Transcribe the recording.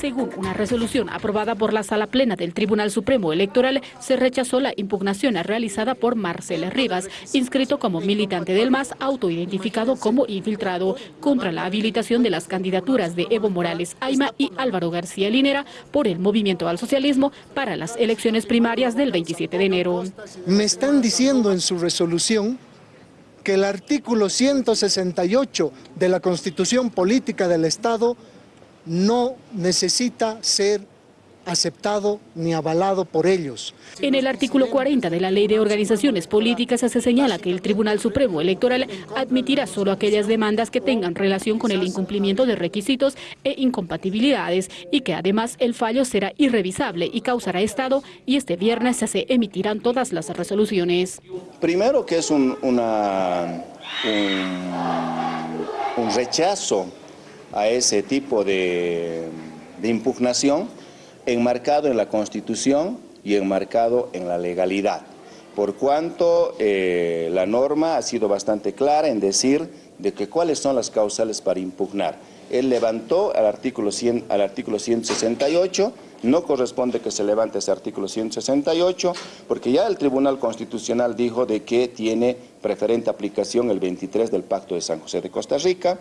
Según una resolución aprobada por la Sala Plena del Tribunal Supremo Electoral, se rechazó la impugnación realizada por Marcela Rivas, inscrito como militante del MAS, autoidentificado como infiltrado, contra la habilitación de las candidaturas de Evo Morales Aima y Álvaro García Linera por el Movimiento al Socialismo para las elecciones primarias del 27 de enero. Me están diciendo en su resolución que el artículo 168 de la Constitución Política del Estado no necesita ser aceptado ni avalado por ellos. En el artículo 40 de la Ley de Organizaciones Políticas se señala que el Tribunal Supremo Electoral admitirá solo aquellas demandas que tengan relación con el incumplimiento de requisitos e incompatibilidades y que además el fallo será irrevisable y causará estado y este viernes se emitirán todas las resoluciones. Primero que es un, una, un, rechazo a ese tipo de, impugnación enmarcado en la Constitución y enmarcado en la legalidad, por cuanto eh, la norma ha sido bastante clara en decir de que cuáles son las causales para impugnar. Él levantó al artículo, 100, al artículo 168, no corresponde que se levante ese artículo 168, porque ya el Tribunal Constitucional dijo de que tiene preferente aplicación el 23 del Pacto de San José de Costa Rica.